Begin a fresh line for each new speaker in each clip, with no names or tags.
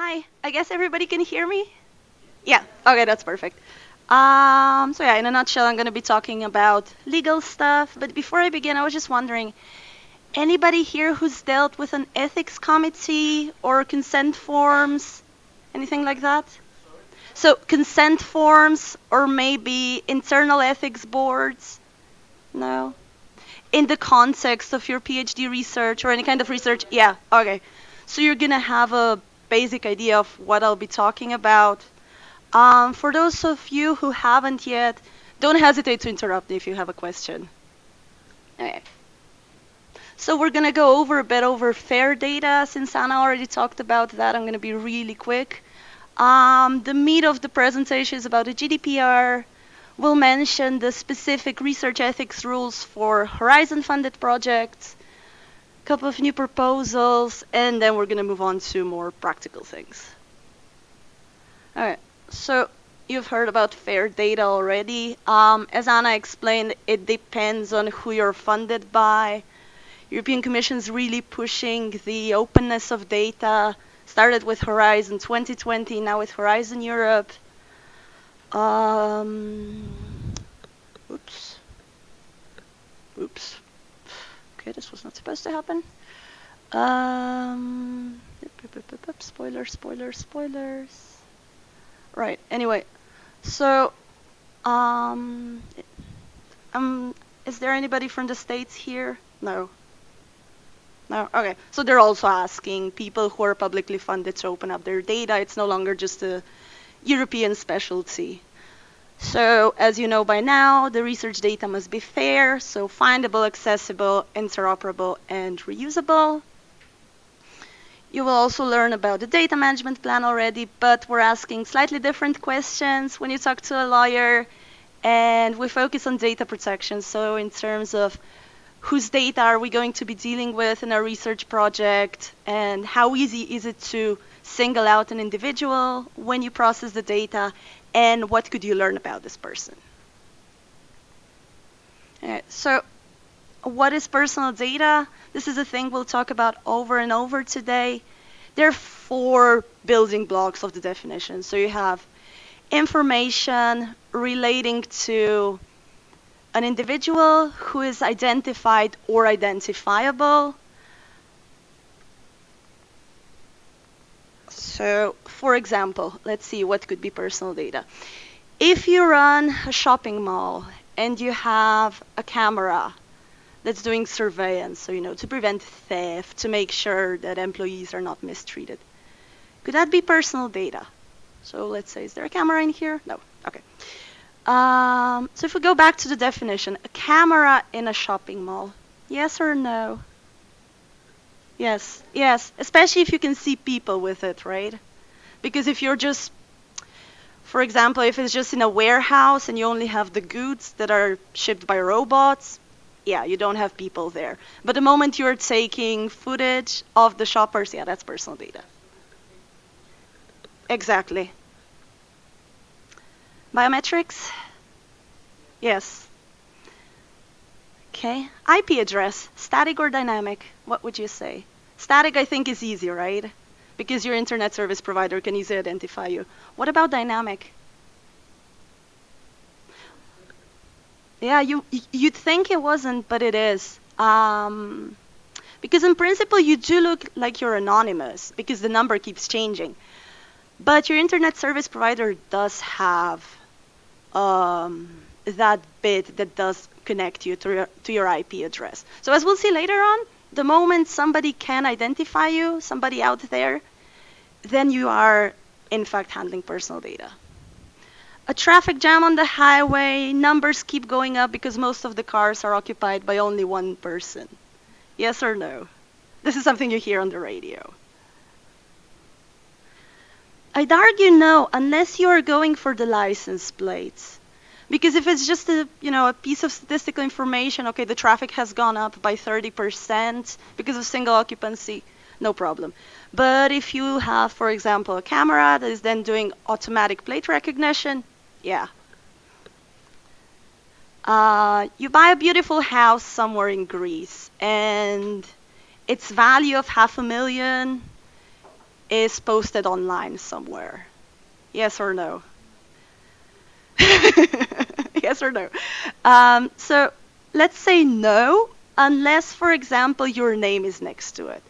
Hi, I guess everybody can hear me? Yeah, okay, that's perfect. Um, so yeah, in a nutshell, I'm going to be talking about legal stuff. But before I begin, I was just wondering, anybody here who's dealt with an ethics committee or consent forms, anything like that? So consent forms or maybe internal ethics boards? No? In the context of your PhD research or any kind of research? Yeah, okay. So you're going to have a basic idea of what I'll be talking about. Um, for those of you who haven't yet, don't hesitate to interrupt me if you have a question. Okay. So we're going to go over a bit over FAIR data. Since Anna already talked about that, I'm going to be really quick. Um, the meat of the presentation is about the GDPR. We'll mention the specific research ethics rules for Horizon-funded projects, couple of new proposals, and then we're going to move on to more practical things. All right, so you've heard about FAIR data already. Um, as Anna explained, it depends on who you're funded by. European Commission is really pushing the openness of data started with Horizon 2020, now with Horizon Europe. Um, oops. Oops. Okay, this was not supposed to happen. Um, spoilers, spoilers, spoilers. Right, anyway. So, um, um, is there anybody from the States here? No. No? Okay. So they're also asking people who are publicly funded to open up their data. It's no longer just a European specialty. So as you know by now, the research data must be fair, so findable, accessible, interoperable, and reusable. You will also learn about the data management plan already, but we're asking slightly different questions when you talk to a lawyer, and we focus on data protection. So in terms of whose data are we going to be dealing with in our research project and how easy is it to single out an individual when you process the data and what could you learn about this person. so what is personal data? This is a thing we'll talk about over and over today. There are four building blocks of the definition. So you have information relating to an individual who is identified or identifiable. So, for example, let's see what could be personal data. If you run a shopping mall and you have a camera that's doing surveillance, so you know, to prevent theft, to make sure that employees are not mistreated, could that be personal data? So let's say, is there a camera in here? No. Okay. Um, so if we go back to the definition, a camera in a shopping mall, yes or no? Yes, yes, especially if you can see people with it, right? Because if you're just, for example, if it's just in a warehouse and you only have the goods that are shipped by robots, yeah, you don't have people there. But the moment you're taking footage of the shoppers, yeah, that's personal data. Exactly. Biometrics? Yes. Okay. IP address, static or dynamic? What would you say? Static, I think, is easy, right? Because your internet service provider can easily identify you. What about dynamic? Yeah, you you'd think it wasn't, but it is. Um, because in principle, you do look like you're anonymous because the number keeps changing. But your internet service provider does have um, that bit that does connect you to your, to your IP address. So as we'll see later on, the moment somebody can identify you, somebody out there, then you are in fact handling personal data. A traffic jam on the highway, numbers keep going up because most of the cars are occupied by only one person. Yes or no? This is something you hear on the radio. I'd argue no, unless you are going for the license plates. Because if it's just a, you know, a piece of statistical information, okay, the traffic has gone up by 30% because of single occupancy, no problem. But if you have, for example, a camera that is then doing automatic plate recognition, yeah. Uh, you buy a beautiful house somewhere in Greece and its value of half a million is posted online somewhere? Yes or no? yes or no? Um, so let's say no, unless, for example, your name is next to it.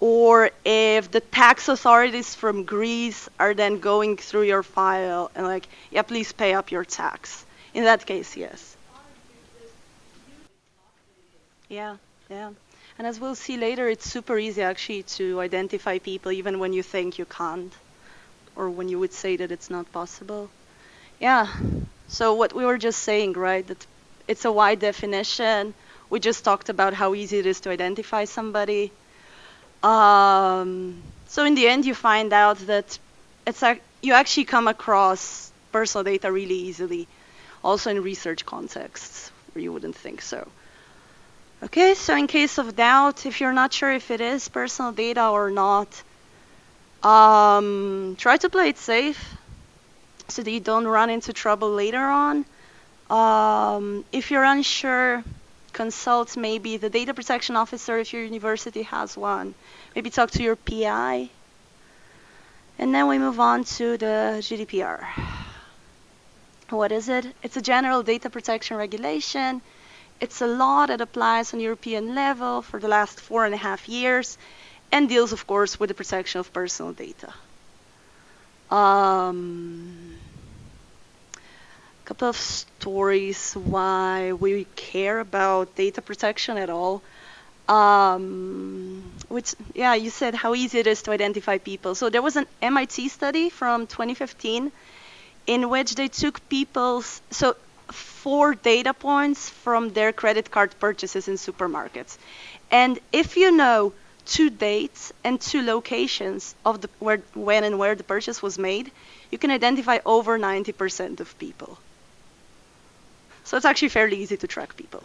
Or if the tax authorities from Greece are then going through your file and like, yeah, please pay up your tax. In that case, yes. Yeah, yeah. And as we'll see later, it's super easy actually to identify people even when you think you can't or when you would say that it's not possible. Yeah. So what we were just saying, right, that it's a wide definition. We just talked about how easy it is to identify somebody. Um, so in the end, you find out that it's a, you actually come across personal data really easily, also in research contexts where you wouldn't think so. Okay, so in case of doubt, if you're not sure if it is personal data or not, um, try to play it safe so that you don't run into trouble later on. Um, if you're unsure, consult maybe the data protection officer if your university has one. Maybe talk to your PI. And then we move on to the GDPR. What is it? It's a general data protection regulation. It's a law that applies on European level for the last four and a half years and deals, of course, with the protection of personal data. Um, couple of stories why we care about data protection at all. Um, which, yeah, you said how easy it is to identify people. So there was an MIT study from 2015 in which they took people's, so four data points from their credit card purchases in supermarkets. And if you know two dates and two locations of the where, when and where the purchase was made, you can identify over 90% of people. So it's actually fairly easy to track people.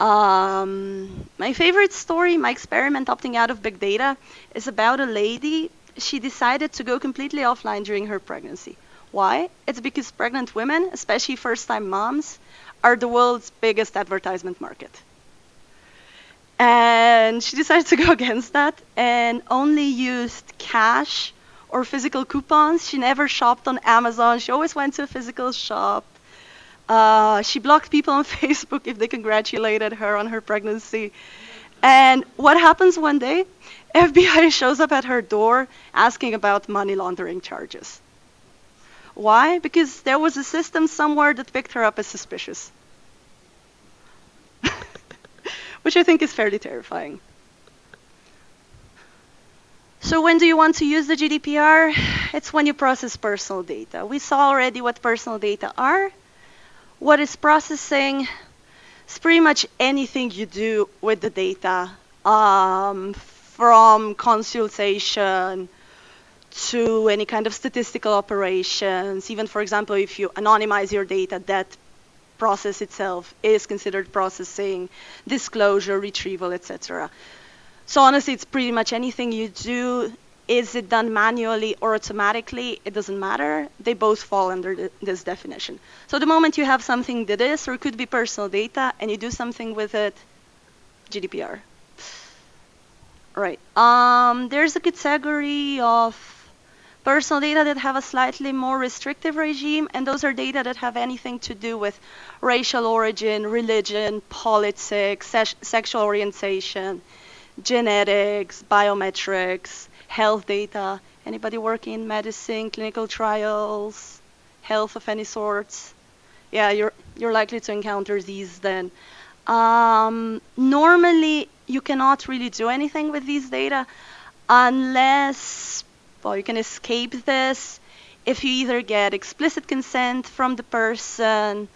Um, my favorite story, my experiment opting out of big data, is about a lady. She decided to go completely offline during her pregnancy. Why? It's because pregnant women, especially first time moms, are the world's biggest advertisement market. And she decided to go against that and only used cash or physical coupons. She never shopped on Amazon. She always went to a physical shop. Uh, she blocked people on Facebook if they congratulated her on her pregnancy. And what happens one day? FBI shows up at her door asking about money laundering charges. Why? Because there was a system somewhere that picked her up as suspicious. Which I think is fairly terrifying. So when do you want to use the GDPR? It's when you process personal data. We saw already what personal data are. What is processing? It's pretty much anything you do with the data, um, from consultation to any kind of statistical operations. Even, for example, if you anonymize your data, that process itself is considered processing, disclosure, retrieval, etc. So honestly, it's pretty much anything you do. Is it done manually or automatically? It doesn't matter. They both fall under the, this definition. So the moment you have something that is or could be personal data and you do something with it, GDPR. Right. Um, there's a category of personal data that have a slightly more restrictive regime, and those are data that have anything to do with racial origin, religion, politics, se sexual orientation, genetics, biometrics, health data. Anybody working in medicine, clinical trials, health of any sorts? Yeah, you're you're likely to encounter these then. Um, normally, you cannot really do anything with these data unless well, you can escape this if you either get explicit consent from the person,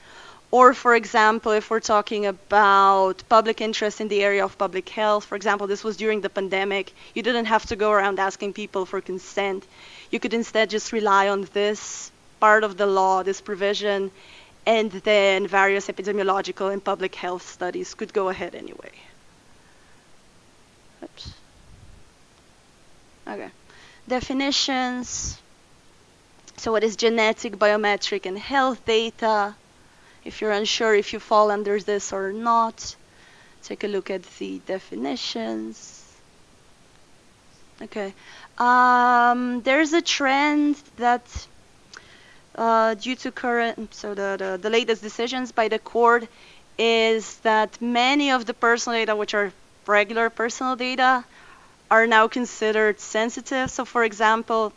or for example, if we're talking about public interest in the area of public health, for example, this was during the pandemic, you didn't have to go around asking people for consent. You could instead just rely on this part of the law, this provision, and then various epidemiological and public health studies could go ahead anyway. Oops. Okay definitions. So what is genetic, biometric, and health data? If you're unsure if you fall under this or not, take a look at the definitions. Okay. Um, there's a trend that uh, due to current, so the, the, the latest decisions by the court is that many of the personal data, which are regular personal data, are now considered sensitive. So for example,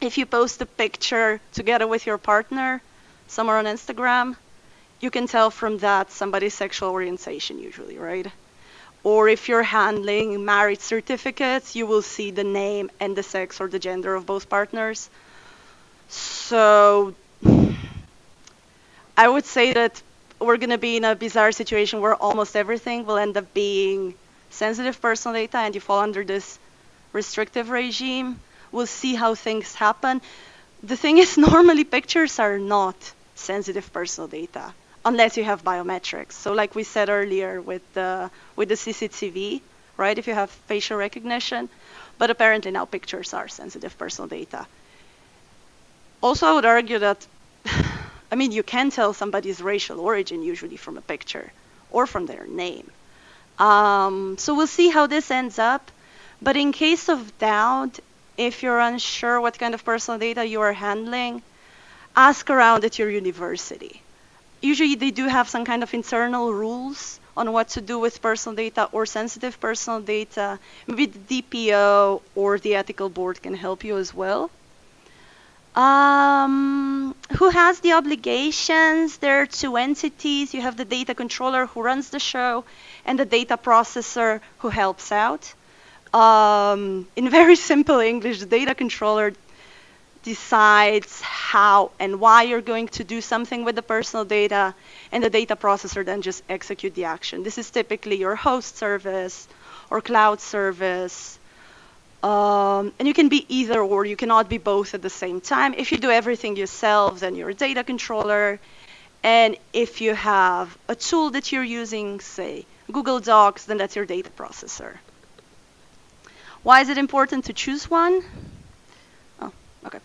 if you post a picture together with your partner somewhere on Instagram, you can tell from that somebody's sexual orientation usually, right? Or if you're handling marriage certificates, you will see the name and the sex or the gender of both partners. So I would say that we're going to be in a bizarre situation where almost everything will end up being sensitive personal data and you fall under this restrictive regime. We'll see how things happen. The thing is, normally pictures are not sensitive personal data unless you have biometrics. So like we said earlier with the, with the CCTV, right, if you have facial recognition, but apparently now pictures are sensitive personal data. Also, I would argue that, I mean, you can tell somebody's racial origin usually from a picture or from their name. Um, so we'll see how this ends up. But in case of doubt, if you're unsure what kind of personal data you are handling, ask around at your university. Usually they do have some kind of internal rules on what to do with personal data or sensitive personal data. Maybe the DPO or the ethical board can help you as well. Um, who has the obligations? There are two entities. You have the data controller who runs the show and the data processor who helps out. Um, in very simple English, the data controller decides how and why you're going to do something with the personal data, and the data processor then just execute the action. This is typically your host service or cloud service. Um, and you can be either or, you cannot be both at the same time. If you do everything yourself, then you're a data controller. And if you have a tool that you're using, say Google Docs, then that's your data processor. Why is it important to choose one? Okay.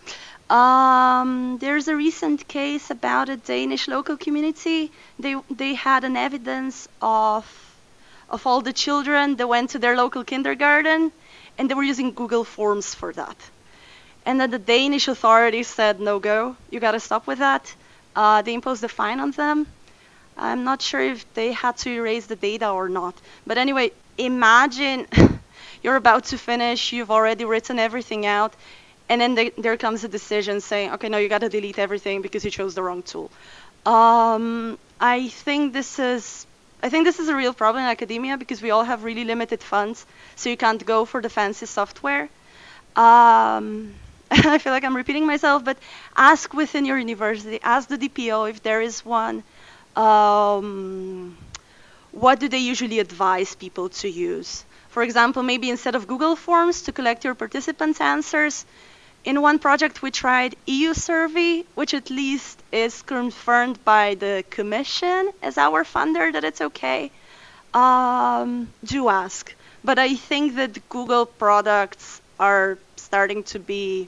Um, there's a recent case about a Danish local community. They they had an evidence of of all the children that went to their local kindergarten, and they were using Google Forms for that. And then the Danish authorities said, no go, you got to stop with that. Uh, they imposed a fine on them. I'm not sure if they had to erase the data or not. But anyway, imagine you're about to finish, you've already written everything out, and then the, there comes a decision saying, okay, no, you got to delete everything because you chose the wrong tool. Um, I think this is I think this is a real problem in academia because we all have really limited funds, so you can't go for the fancy software. Um, I feel like I'm repeating myself, but ask within your university, ask the DPO if there is one. Um, what do they usually advise people to use? For example, maybe instead of Google Forms to collect your participants' answers, in one project we tried EU survey, which at least is confirmed by the commission as our funder that it's okay. Um, do ask. But I think that Google products are starting to be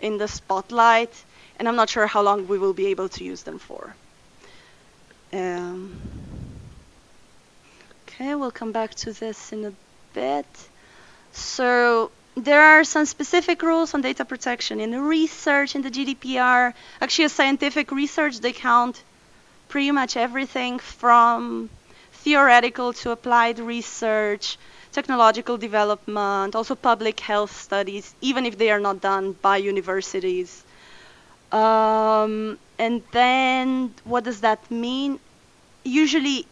in the spotlight, and I'm not sure how long we will be able to use them for. Um, okay, we'll come back to this in a bit. So there are some specific rules on data protection in the research in the GDPR. Actually, a scientific research, they count pretty much everything from theoretical to applied research, technological development, also public health studies, even if they are not done by universities. Um, and then what does that mean? Usually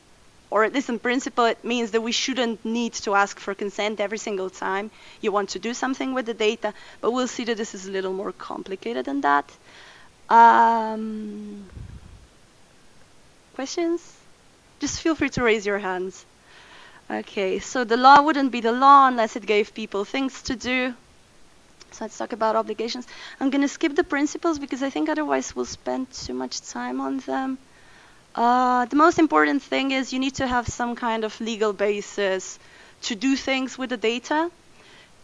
or at least in principle, it means that we shouldn't need to ask for consent every single time you want to do something with the data, but we'll see that this is a little more complicated than that. Um, questions? Just feel free to raise your hands. Okay, so the law wouldn't be the law unless it gave people things to do. So let's talk about obligations. I'm going to skip the principles because I think otherwise we'll spend too much time on them. Uh, the most important thing is you need to have some kind of legal basis to do things with the data.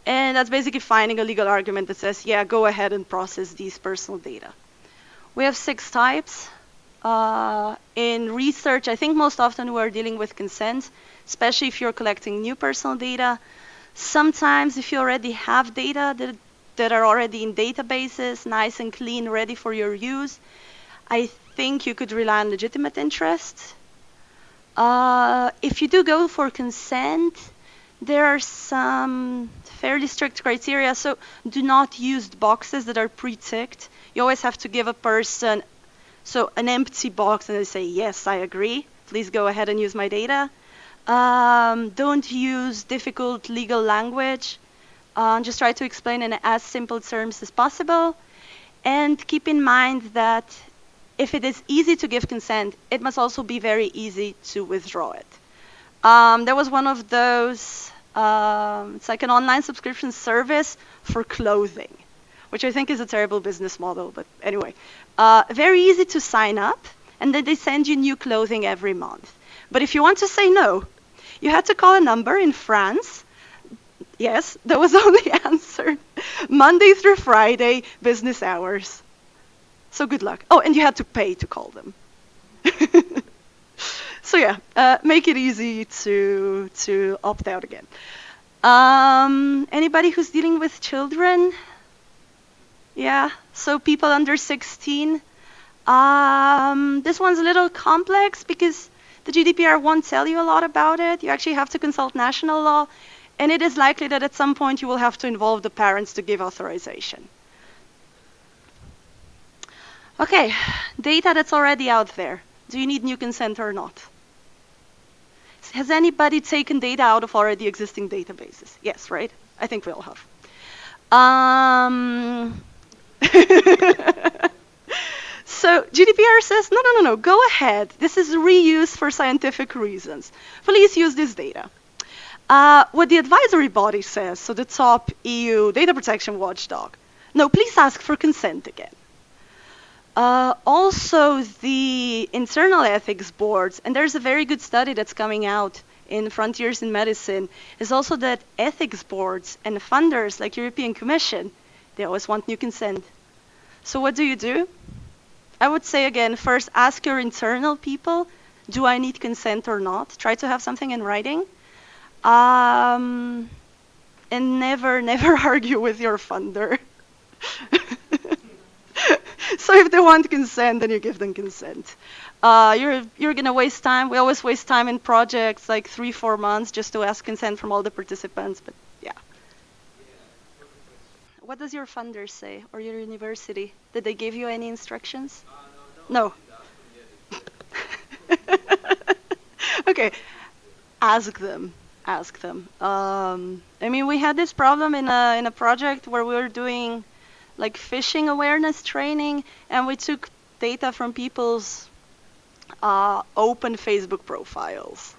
And that's basically finding a legal argument that says, yeah, go ahead and process these personal data. We have six types. Uh, in research, I think most often we're dealing with consent, especially if you're collecting new personal data. Sometimes if you already have data that, that are already in databases, nice and clean, ready for your use, I think you could rely on legitimate interest. Uh, if you do go for consent, there are some fairly strict criteria. So do not use boxes that are pre-ticked. You always have to give a person so an empty box and they say, yes, I agree. Please go ahead and use my data. Um, don't use difficult legal language. Uh, just try to explain in as simple terms as possible. And keep in mind that if it is easy to give consent, it must also be very easy to withdraw it. Um, there was one of those, um, it's like an online subscription service for clothing, which I think is a terrible business model, but anyway. Uh, very easy to sign up, and then they send you new clothing every month. But if you want to say no, you had to call a number in France. Yes, that was only answered Monday through Friday, business hours. So good luck. Oh, and you had to pay to call them. so yeah, uh, make it easy to to opt out again. Um, anybody who's dealing with children? Yeah, so people under 16. Um, this one's a little complex because the GDPR won't tell you a lot about it. You actually have to consult national law, and it is likely that at some point you will have to involve the parents to give authorization. Okay, data that's already out there. Do you need new consent or not? Has anybody taken data out of already existing databases? Yes, right? I think we all have. Um, so GDPR says, no, no, no, no, go ahead. This is reuse for scientific reasons. Please use this data. Uh, what the advisory body says, so the top EU data protection watchdog, no, please ask for consent again. Uh, also, the internal ethics boards, and there's a very good study that's coming out in Frontiers in Medicine, is also that ethics boards and funders like European Commission, they always want new consent. So what do you do? I would say again, first ask your internal people, do I need consent or not? Try to have something in writing. Um, and never, never argue with your funder. so if they want consent, then you give them consent. Uh, you're you're gonna waste time. We always waste time in projects like three, four months just to ask consent from all the participants. But yeah. What does your funder say or your university? Did they give you any instructions? Uh, no. no. okay. Ask them. Ask them. Um, I mean, we had this problem in a in a project where we were doing like phishing awareness training, and we took data from people's uh, open Facebook profiles.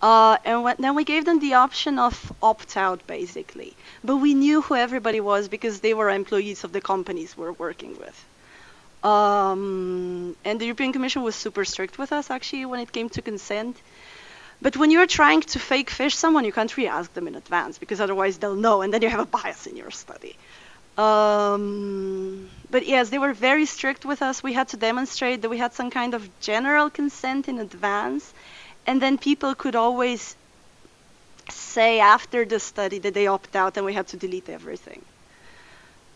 Uh, and when, then we gave them the option of opt out, basically. But we knew who everybody was because they were employees of the companies we're working with. Um, and the European Commission was super strict with us, actually, when it came to consent. But when you're trying to fake phish someone, you can't really ask them in advance because otherwise they'll know, and then you have a bias in your study. Um, but yes, they were very strict with us. We had to demonstrate that we had some kind of general consent in advance, and then people could always say after the study that they opt out, and we had to delete everything.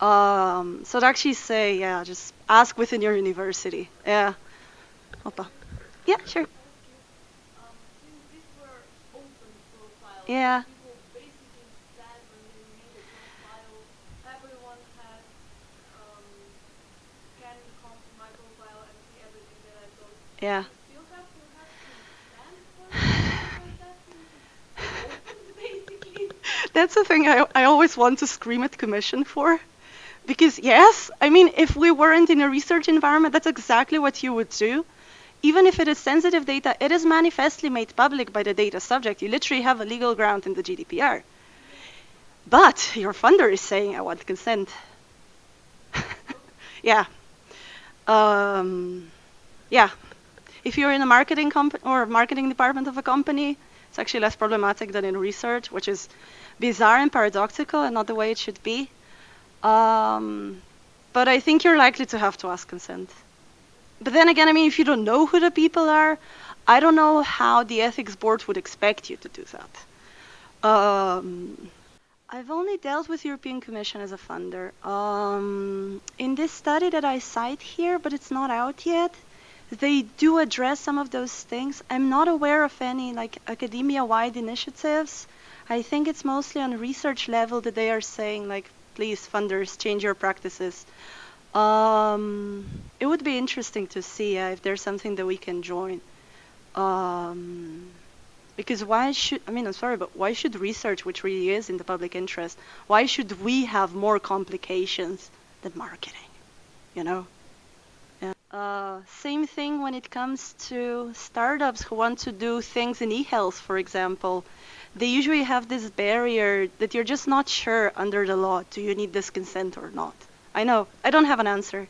Um, so to actually say, yeah, just ask within your university. Yeah. Opa. Yeah, sure. Yeah. Yeah. That's the thing I, I always want to scream at commission for. Because yes, I mean, if we weren't in a research environment, that's exactly what you would do. Even if it is sensitive data, it is manifestly made public by the data subject. You literally have a legal ground in the GDPR. But your funder is saying, I want consent. yeah. Um, yeah if you're in a marketing comp- or marketing department of a company, it's actually less problematic than in research, which is bizarre and paradoxical and not the way it should be. Um, but I think you're likely to have to ask consent. But then again, I mean, if you don't know who the people are, I don't know how the ethics board would expect you to do that. Um, I've only dealt with European Commission as a funder. Um, in this study that I cite here, but it's not out yet, they do address some of those things. I'm not aware of any like academia-wide initiatives. I think it's mostly on research level that they are saying like, please funders, change your practices. Um, it would be interesting to see uh, if there's something that we can join. Um, because why should, I mean, I'm sorry, but why should research, which really is in the public interest, why should we have more complications than marketing? You know? Uh, same thing when it comes to startups who want to do things in e-health, for example. They usually have this barrier that you're just not sure under the law, do you need this consent or not? I know, I don't have an answer.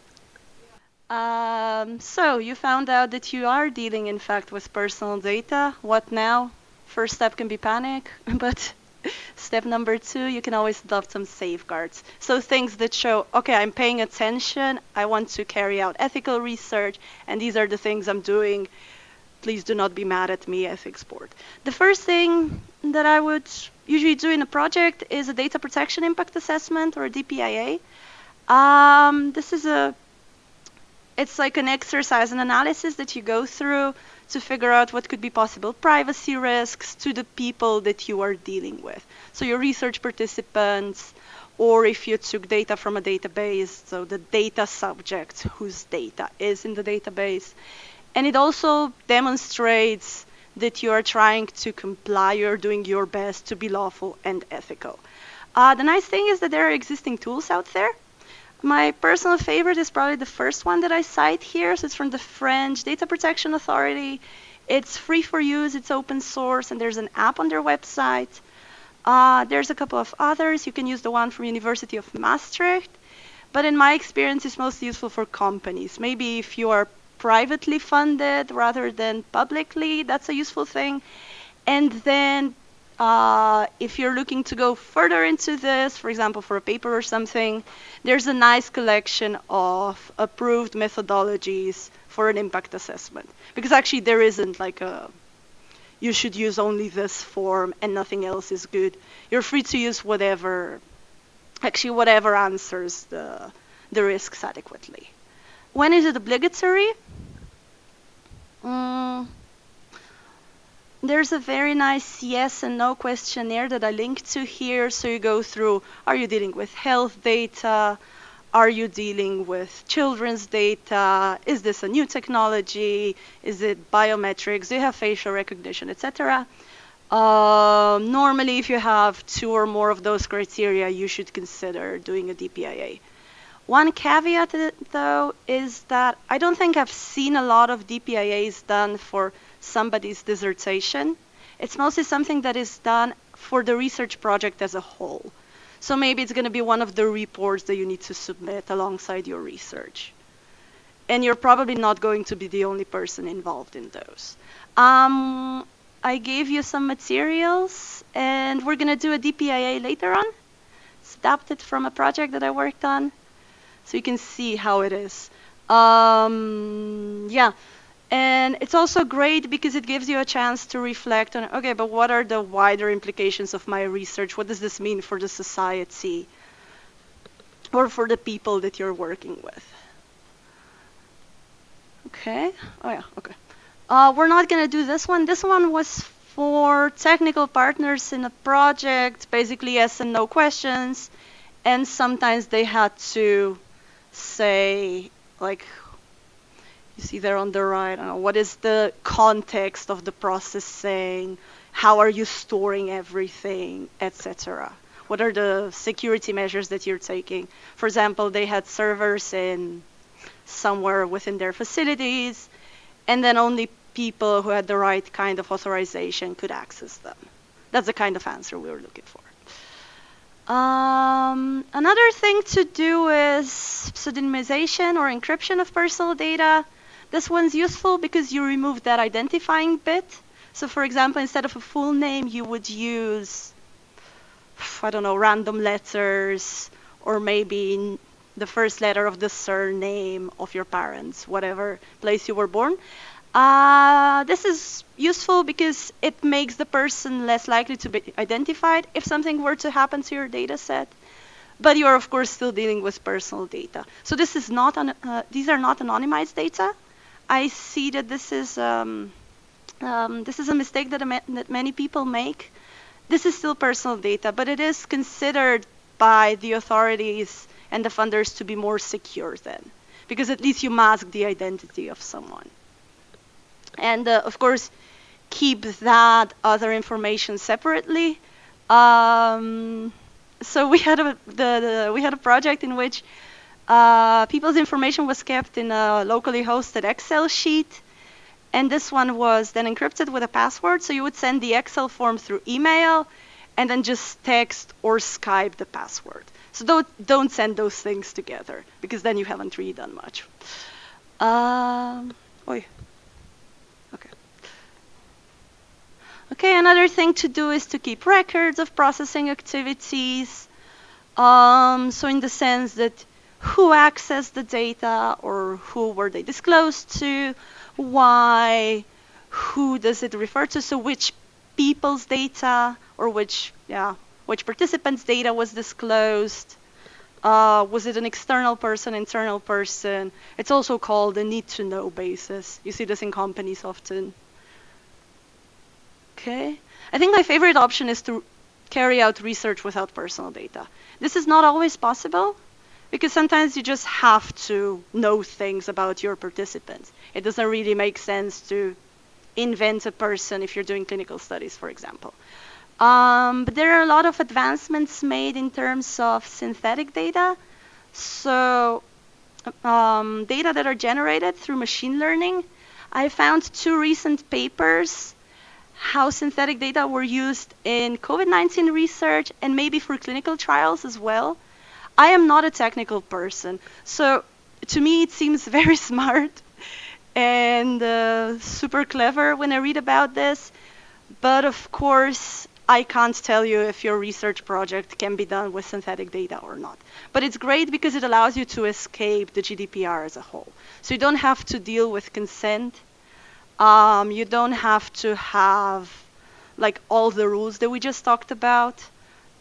Um, so you found out that you are dealing, in fact, with personal data. What now? First step can be panic, but step number two, you can always adopt some safeguards. So things that show, okay, I'm paying attention. I want to carry out ethical research, and these are the things I'm doing. Please do not be mad at me, ethics board. The first thing that I would usually do in a project is a data protection impact assessment or a DPIA. Um, this is a it's like an exercise, an analysis that you go through to figure out what could be possible privacy risks to the people that you are dealing with. So your research participants, or if you took data from a database, so the data subject whose data is in the database. And it also demonstrates that you are trying to comply, you're doing your best to be lawful and ethical. Uh, the nice thing is that there are existing tools out there my personal favorite is probably the first one that I cite here. So it's from the French Data Protection Authority. It's free for use, it's open source, and there's an app on their website. Uh, there's a couple of others. You can use the one from University of Maastricht. But in my experience, it's most useful for companies. Maybe if you are privately funded rather than publicly, that's a useful thing. And then uh, if you're looking to go further into this, for example, for a paper or something, there's a nice collection of approved methodologies for an impact assessment. Because actually there isn't like a, you should use only this form and nothing else is good. You're free to use whatever, actually whatever answers the, the risks adequately. When is it obligatory? Mm, there's a very nice yes and no questionnaire that I linked to here. So you go through, are you dealing with health data? Are you dealing with children's data? Is this a new technology? Is it biometrics? Do you have facial recognition, etc.? Um, normally, if you have two or more of those criteria, you should consider doing a DPIA. One caveat, though, is that I don't think I've seen a lot of DPIAs done for somebody's dissertation. It's mostly something that is done for the research project as a whole. So maybe it's going to be one of the reports that you need to submit alongside your research. And you're probably not going to be the only person involved in those. Um, I gave you some materials, and we're going to do a DPIA later on. It's adapted from a project that I worked on, so you can see how it is. Um, yeah, and it's also great because it gives you a chance to reflect on, okay, but what are the wider implications of my research? What does this mean for the society or for the people that you're working with? Okay. Oh, yeah. Okay. Uh, we're not going to do this one. This one was for technical partners in a project, basically yes and no questions. And sometimes they had to say, like, you see there on the right, what is the context of the processing? How are you storing everything, etc. What are the security measures that you're taking? For example, they had servers in somewhere within their facilities, and then only people who had the right kind of authorization could access them. That's the kind of answer we were looking for. Um, another thing to do is pseudonymization or encryption of personal data. This one's useful because you remove that identifying bit. So for example, instead of a full name, you would use, I don't know, random letters or maybe the first letter of the surname of your parents, whatever place you were born. Uh, this is useful because it makes the person less likely to be identified if something were to happen to your data set. But you are, of course, still dealing with personal data. So this is not uh, these are not anonymized data. I see that this is um, um, this is a mistake that, a that many people make. This is still personal data, but it is considered by the authorities and the funders to be more secure then, because at least you mask the identity of someone. And uh, of course, keep that other information separately. Um, so we had a the, the, we had a project in which uh, people's information was kept in a locally hosted Excel sheet, and this one was then encrypted with a password. So you would send the Excel form through email, and then just text or Skype the password. So don't don't send those things together because then you haven't really done much. Um, oi. Okay. Okay, another thing to do is to keep records of processing activities. Um, so in the sense that who accessed the data or who were they disclosed to, why, who does it refer to, so which people's data or which, yeah, which participants' data was disclosed. Uh, was it an external person, internal person? It's also called a need to know basis. You see this in companies often. Okay. I think my favorite option is to carry out research without personal data. This is not always possible because sometimes you just have to know things about your participants. It doesn't really make sense to invent a person if you're doing clinical studies, for example. Um, but there are a lot of advancements made in terms of synthetic data. So um, data that are generated through machine learning. I found two recent papers how synthetic data were used in COVID-19 research and maybe for clinical trials as well. I am not a technical person, so to me it seems very smart and uh, super clever when I read about this. But of course, I can't tell you if your research project can be done with synthetic data or not. But it's great because it allows you to escape the GDPR as a whole. So you don't have to deal with consent um, you don't have to have like all the rules that we just talked about.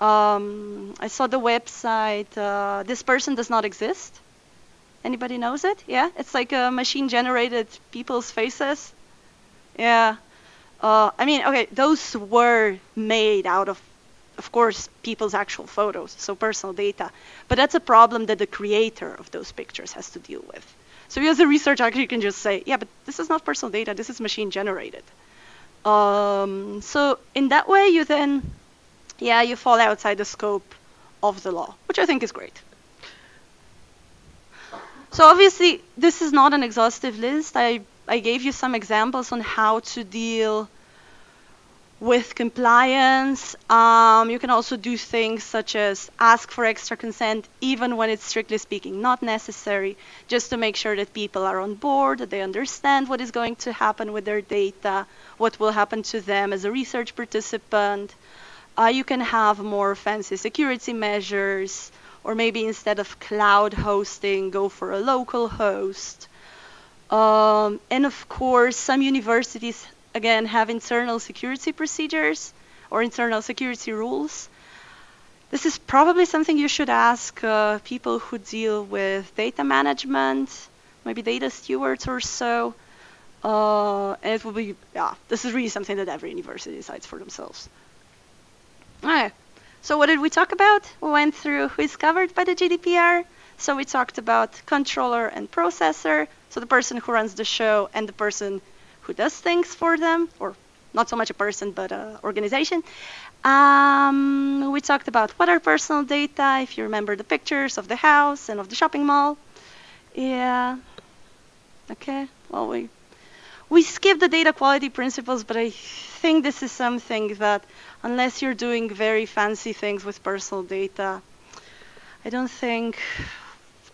Um, I saw the website. Uh, this person does not exist. Anybody knows it? Yeah, it's like a machine-generated people's faces. Yeah. Uh, I mean, okay, those were made out of, of course, people's actual photos, so personal data. But that's a problem that the creator of those pictures has to deal with. So you as a researcher actually can just say, yeah, but this is not personal data, this is machine generated. Um, so in that way, you then, yeah, you fall outside the scope of the law, which I think is great. So obviously, this is not an exhaustive list. I, I gave you some examples on how to deal with compliance. Um, you can also do things such as ask for extra consent, even when it's strictly speaking not necessary, just to make sure that people are on board, that they understand what is going to happen with their data, what will happen to them as a research participant. Uh, you can have more fancy security measures, or maybe instead of cloud hosting, go for a local host. Um, and of course, some universities again, have internal security procedures or internal security rules. This is probably something you should ask uh, people who deal with data management, maybe data stewards or so. Uh, and it will be, yeah, this is really something that every university decides for themselves. So what did we talk about? We went through who is covered by the GDPR. So we talked about controller and processor, so the person who runs the show and the person who does things for them, or not so much a person, but an organization. Um, we talked about what are personal data, if you remember the pictures of the house and of the shopping mall. Yeah. Okay. Well, we we skip the data quality principles, but I think this is something that, unless you're doing very fancy things with personal data, I don't think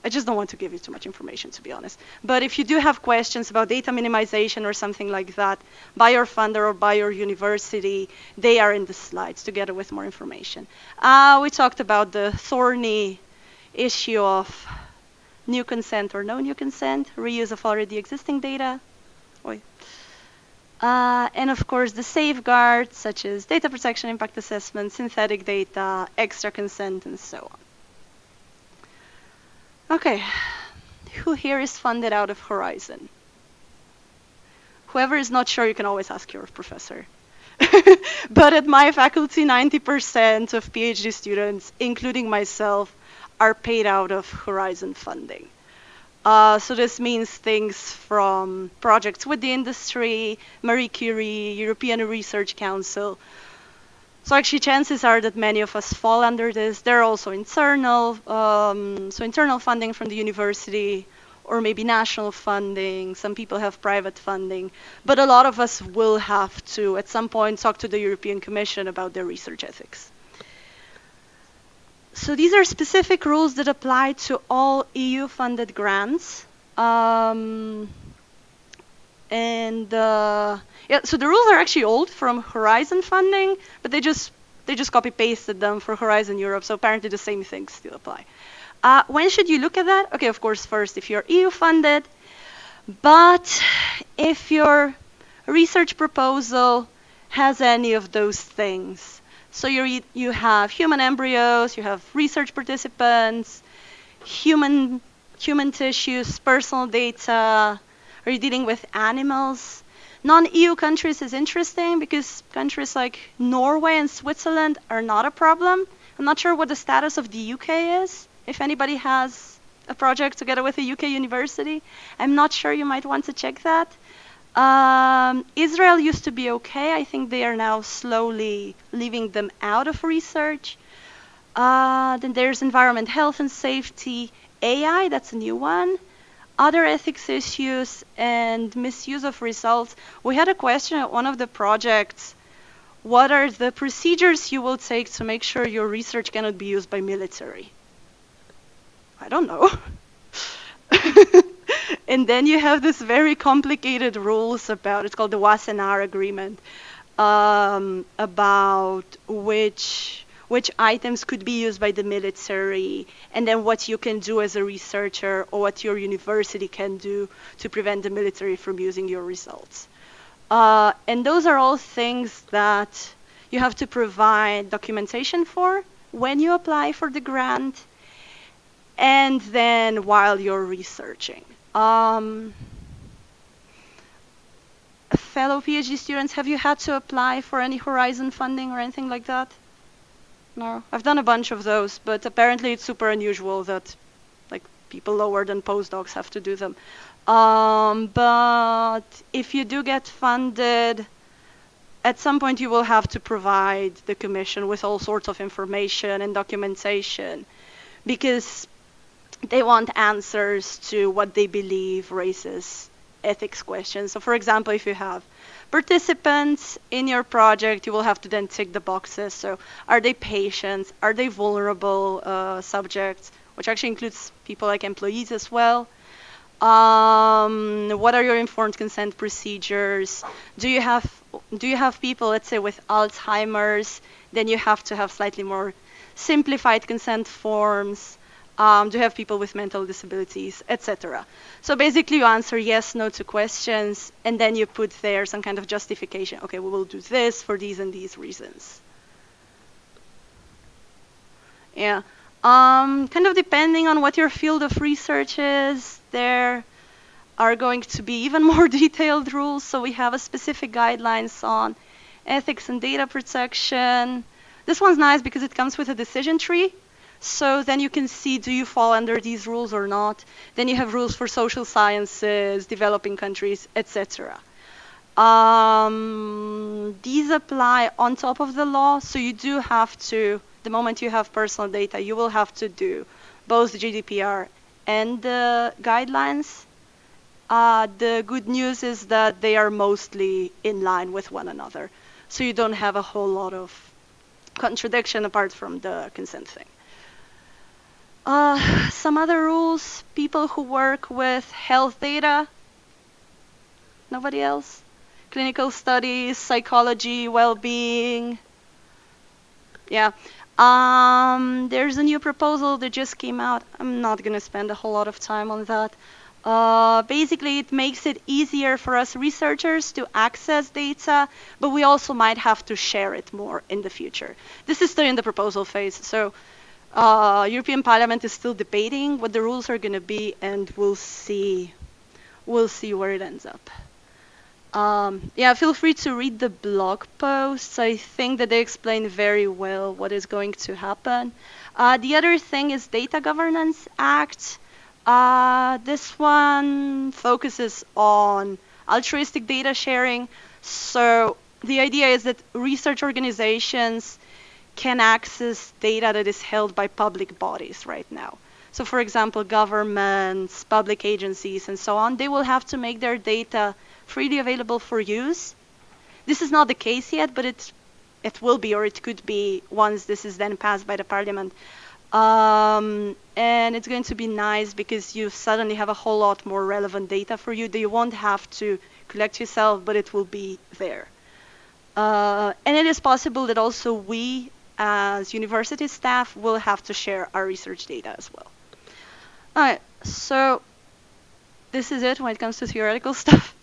I just don't want to give you too much information, to be honest. But if you do have questions about data minimization or something like that, by your funder or by your university, they are in the slides together with more information. Uh, we talked about the thorny issue of new consent or no new consent, reuse of already existing data, Oi. Uh, and of course, the safeguards such as data protection, impact assessment, synthetic data, extra consent, and so on. Okay, who here is funded out of Horizon? Whoever is not sure, you can always ask your professor. but at my faculty, 90% of PhD students, including myself, are paid out of Horizon funding. Uh, so this means things from projects with the industry, Marie Curie, European Research Council. So actually, chances are that many of us fall under this. There are also internal, um, so internal funding from the university, or maybe national funding. Some people have private funding, but a lot of us will have to, at some point, talk to the European Commission about their research ethics. So these are specific rules that apply to all EU-funded grants. Um, and uh, yeah, so the rules are actually old from Horizon funding, but they just they just copy pasted them for Horizon Europe. So apparently the same things still apply. Uh, when should you look at that? Okay, of course, first if you're EU funded, but if your research proposal has any of those things. So you you have human embryos, you have research participants, human human tissues, personal data. Are you dealing with animals? Non-EU countries is interesting because countries like Norway and Switzerland are not a problem. I'm not sure what the status of the UK is if anybody has a project together with a UK university. I'm not sure you might want to check that. Um, Israel used to be okay. I think they are now slowly leaving them out of research. Uh, then there's environment, health and safety, AI, that's a new one. Other ethics issues and misuse of results. We had a question at one of the projects. What are the procedures you will take to make sure your research cannot be used by military? I don't know. and then you have this very complicated rules about it's called the Wassenaar Agreement um, about which which items could be used by the military, and then what you can do as a researcher or what your university can do to prevent the military from using your results. Uh, and those are all things that you have to provide documentation for when you apply for the grant and then while you're researching. Um, fellow PhD students, have you had to apply for any Horizon funding or anything like that? No, I've done a bunch of those, but apparently it's super unusual that like people lower than postdocs have to do them. Um, but if you do get funded, at some point you will have to provide the commission with all sorts of information and documentation because they want answers to what they believe raises ethics questions. So for example, if you have participants in your project, you will have to then tick the boxes. So are they patients? Are they vulnerable uh, subjects? Which actually includes people like employees as well. Um, what are your informed consent procedures? Do you have do you have people, let's say, with Alzheimer's? Then you have to have slightly more simplified consent forms um, do you have people with mental disabilities, etc. So basically you answer yes, no to questions, and then you put there some kind of justification. Okay, we will do this for these and these reasons. Yeah. Um, kind of depending on what your field of research is, there are going to be even more detailed rules. So we have a specific guidelines on ethics and data protection. This one's nice because it comes with a decision tree. So then you can see do you fall under these rules or not. Then you have rules for social sciences, developing countries, etc. Um, these apply on top of the law, so you do have to, the moment you have personal data, you will have to do both GDPR and the guidelines. Uh, the good news is that they are mostly in line with one another, so you don't have a whole lot of contradiction apart from the consent thing. Uh, some other rules, people who work with health data. Nobody else? Clinical studies, psychology, well-being. Yeah. Um, there's a new proposal that just came out. I'm not going to spend a whole lot of time on that. Uh, basically, it makes it easier for us researchers to access data, but we also might have to share it more in the future. This is still in the proposal phase, so uh, European Parliament is still debating what the rules are going to be, and we'll see. We'll see where it ends up. Um, yeah, feel free to read the blog posts. I think that they explain very well what is going to happen. Uh, the other thing is Data Governance Act. Uh, this one focuses on altruistic data sharing. So the idea is that research organizations can access data that is held by public bodies right now. So for example, governments, public agencies, and so on, they will have to make their data freely available for use. This is not the case yet, but it, it will be, or it could be once this is then passed by the parliament. Um, and it's going to be nice because you suddenly have a whole lot more relevant data for you that you won't have to collect yourself, but it will be there. Uh, and it is possible that also we, as university staff, will have to share our research data as well. All right, so this is it when it comes to theoretical stuff.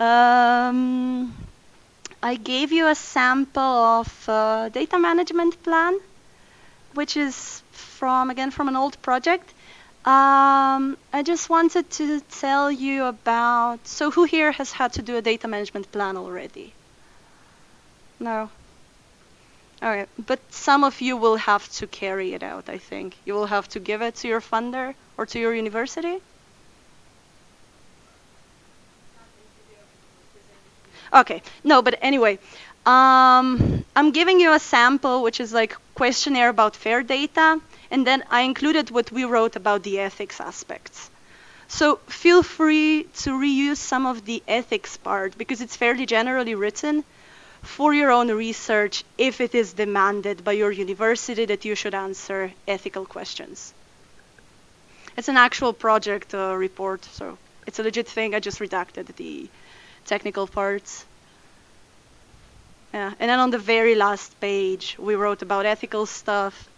um, I gave you a sample of data management plan which is from, again, from an old project. Um, I just wanted to tell you about, so who here has had to do a data management plan already? No? Okay, but some of you will have to carry it out, I think. You will have to give it to your funder or to your university? Okay, no, but anyway, um, I'm giving you a sample, which is like questionnaire about fair data, and then I included what we wrote about the ethics aspects. So feel free to reuse some of the ethics part because it's fairly generally written for your own research if it is demanded by your university that you should answer ethical questions. It's an actual project uh, report, so it's a legit thing. I just redacted the technical parts. Yeah, and then on the very last page, we wrote about ethical stuff.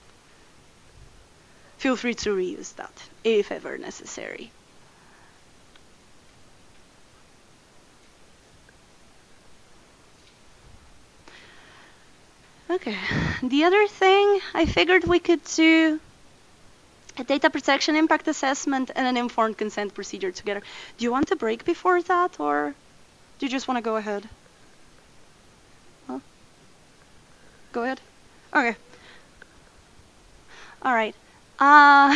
Feel free to reuse that if ever necessary. Okay, the other thing I figured we could do a data protection impact assessment and an informed consent procedure together. Do you want a break before that or do you just want to go ahead? Go ahead. Okay. All right. Uh,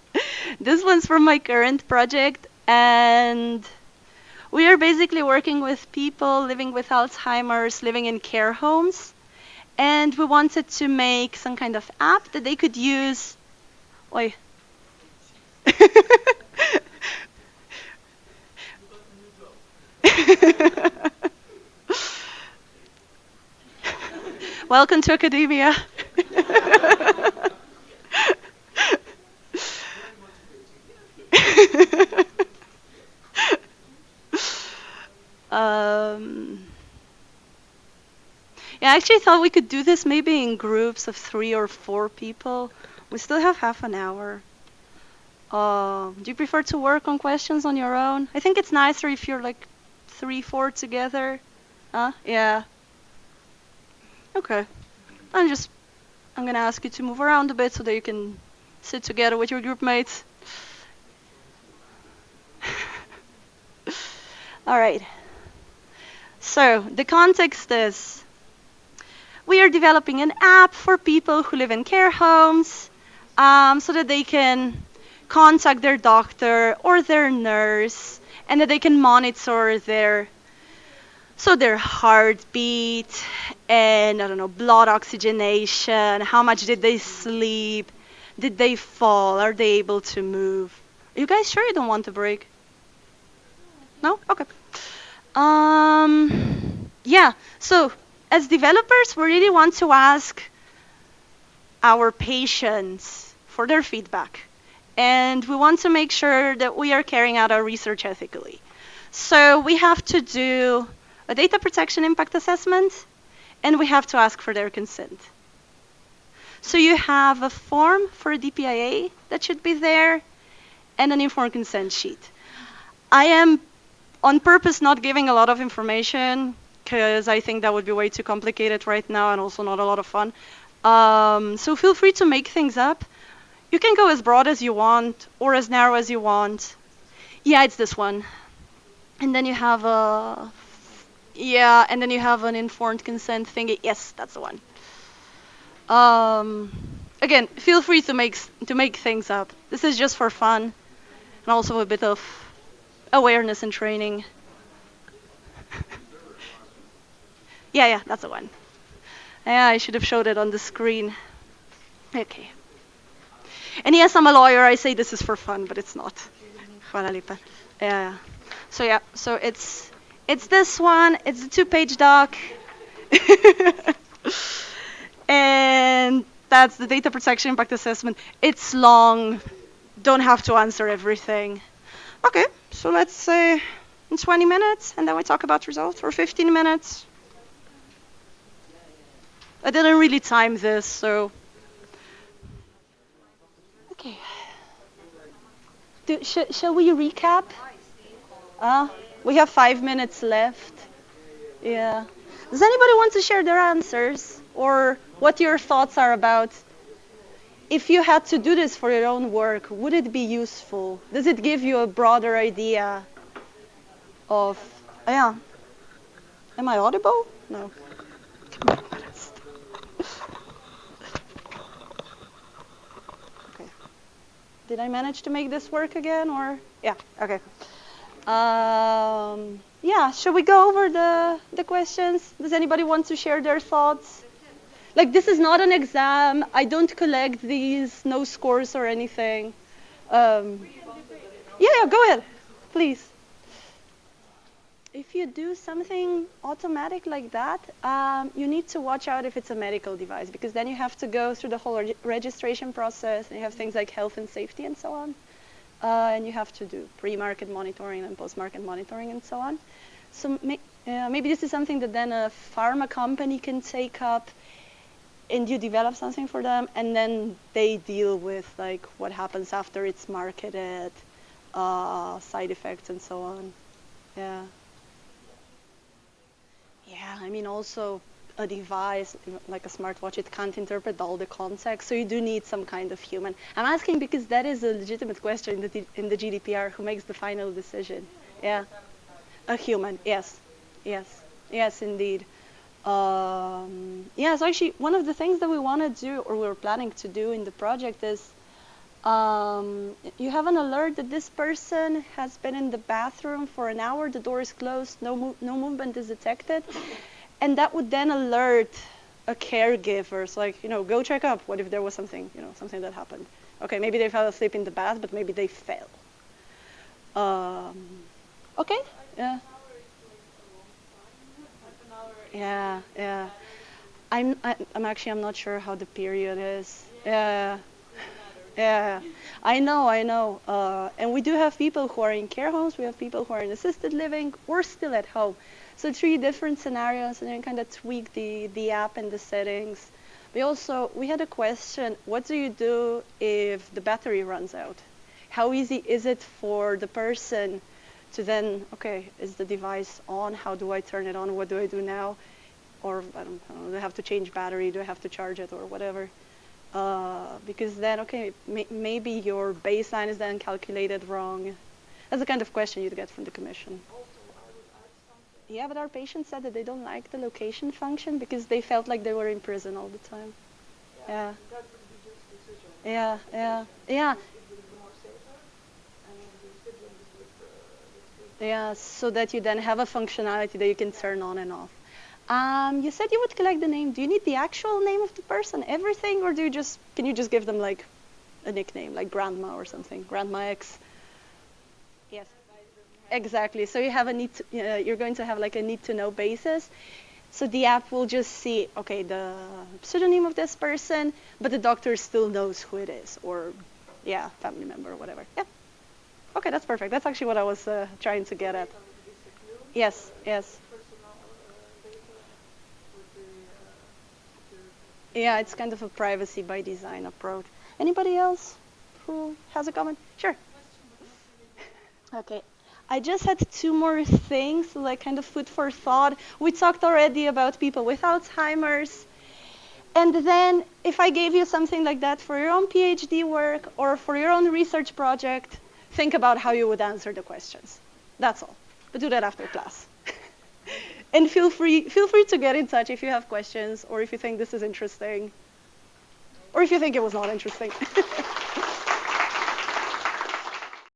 this one's from my current project, and we are basically working with people living with Alzheimer's, living in care homes, and we wanted to make some kind of app that they could use. Oi. Welcome to academia. I actually thought we could do this maybe in groups of three or four people. We still have half an hour. Uh, do you prefer to work on questions on your own? I think it's nicer if you're like three, four together. Huh? Yeah. Okay. I'm just, I'm gonna ask you to move around a bit so that you can sit together with your group mates. All right. So the context is we are developing an app for people who live in care homes um, so that they can contact their doctor or their nurse and that they can monitor their so their heartbeat and I don't know, blood oxygenation, how much did they sleep, did they fall, are they able to move? Are you guys sure you don't want a break? No? Okay. Um, yeah, so as developers, we really want to ask our patients for their feedback. And we want to make sure that we are carrying out our research ethically. So we have to do a data protection impact assessment, and we have to ask for their consent. So you have a form for a DPIA that should be there, and an informed consent sheet. I am on purpose not giving a lot of information because I think that would be way too complicated right now and also not a lot of fun. Um, so feel free to make things up. You can go as broad as you want or as narrow as you want. Yeah, it's this one. And then you have a yeah, and then you have an informed consent thingy. Yes, that's the one. Um, again, feel free to make to make things up. This is just for fun, and also a bit of awareness and training. yeah, yeah, that's the one. Yeah, I should have showed it on the screen. Okay. And yes, I'm a lawyer. I say this is for fun, but it's not. Lepa. Yeah. So yeah, so it's it's this one. It's a two-page doc. and that's the data protection impact assessment. It's long. Don't have to answer everything. Okay, so let's say in 20 minutes, and then we talk about results, or 15 minutes. I didn't really time this, so. Okay. Do, sh shall we recap? Uh, we have five minutes left. Yeah. Does anybody want to share their answers or what your thoughts are about if you had to do this for your own work, would it be useful? Does it give you a broader idea of, yeah. Am I audible? No. Did I manage to make this work again or? Yeah, okay. Um, yeah, should we go over the, the questions? Does anybody want to share their thoughts? Like, this is not an exam. I don't collect these, no scores or anything. Um, yeah, yeah, go ahead, please. If you do something automatic like that, um, you need to watch out if it's a medical device because then you have to go through the whole reg registration process and you have things like health and safety and so on. Uh, and you have to do pre-market monitoring and post-market monitoring and so on. So may uh, maybe this is something that then a pharma company can take up and you develop something for them and then they deal with like what happens after it's marketed, uh, side effects and so on. Yeah. Yeah, I mean also a device like a smartwatch, it can't interpret all the context, so you do need some kind of human. I'm asking because that is a legitimate question in the, in the GDPR, who makes the final decision? Yeah, a human, yes, yes, yes indeed. Um, yeah, so actually one of the things that we want to do, or we're planning to do in the project is um, you have an alert that this person has been in the bathroom for an hour, the door is closed, no, mo no movement is detected and that would then alert a caregiver. So like, you know, go check up. What if there was something, you know, something that happened? Okay, maybe they fell asleep in the bath, but maybe they fell. Um, okay. Yeah. Yeah, yeah. I'm, I'm actually, I'm not sure how the period is. Yeah. Yeah, I know, I know. Uh, and we do have people who are in care homes. We have people who are in assisted living. We're still at home. So three different scenarios and then kind of tweak the, the app and the settings. We also, we had a question, what do you do if the battery runs out? How easy is it for the person to then, okay, is the device on? How do I turn it on? What do I do now? Or I don't, know, do I have to change battery? Do I have to charge it or whatever? Uh, because then, okay, may maybe your baseline is then calculated wrong. That's the kind of question you'd get from the commission. Yeah, but our patients said that they don't like the location function because they felt like they were in prison all the time. Yeah. Yeah, yeah, yeah. Yeah, so that you then have a functionality that you can turn on and off. Um, you said you would collect the name. Do you need the actual name of the person, everything, or do you just can you just give them like a nickname, like Grandma or something, Grandma X? Yes. Exactly. So you have a need. To, uh, you're going to have like a need to know basis. So the app will just see, okay, the pseudonym of this person, but the doctor still knows who it is, or yeah, family member or whatever. Yeah. Okay, that's perfect. That's actually what I was uh, trying to get at. Yes. Yes. Yeah, it's kind of a privacy by design approach. Anybody else who has a comment? Sure. Okay. I just had two more things, like kind of food for thought. We talked already about people with Alzheimer's. And then if I gave you something like that for your own PhD work or for your own research project, think about how you would answer the questions. That's all. But do that after class. and feel free feel free to get in touch if you have questions or if you think this is interesting or if you think it was not interesting.